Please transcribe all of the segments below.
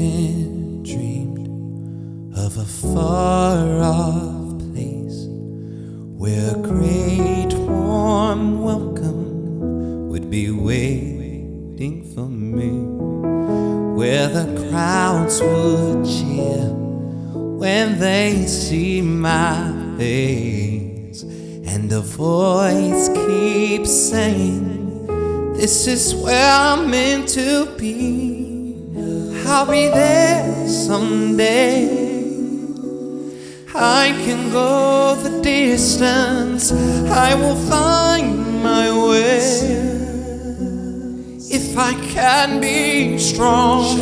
often dreamed of a far off place where a great warm welcome would be waiting for me, where the crowds would cheer when they see my face, and a voice keeps saying, This is where I'm meant to be. I'll be there someday. I can go the distance, I will find my way. If I can be strong,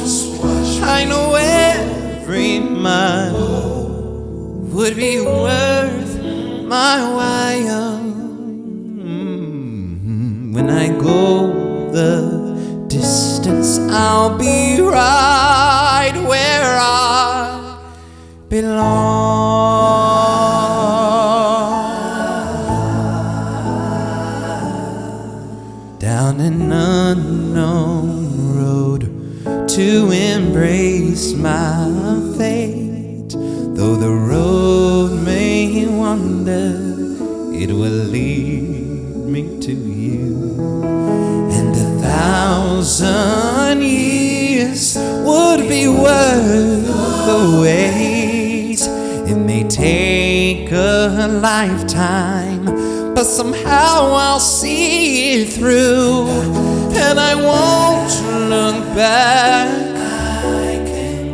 I know every mile would be worth my while. When I go the distance, I'll be right where I belong. Down an unknown road to embrace my fate. Though the road may wander, it will lead me to you. And thousand years would be worth the wait. It may take a lifetime, but somehow I'll see it through. And I won't look back.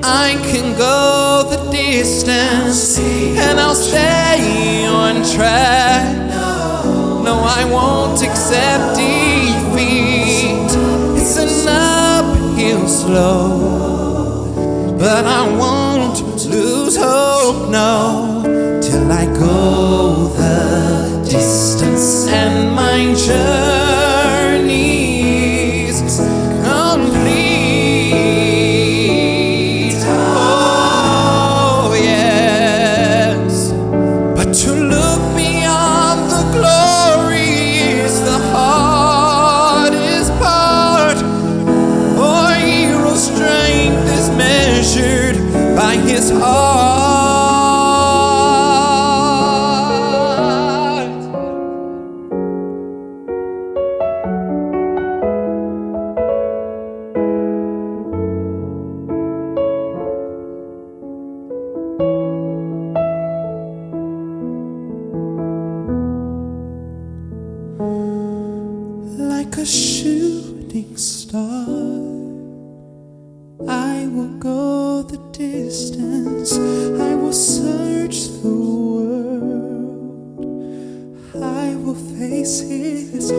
I can go the distance and I'll stay on track. No, I won't accept defeat. Slope, but I won't lose hope. No, his heart. like a shooting star. I will go for the distance, I will search the world. I will face his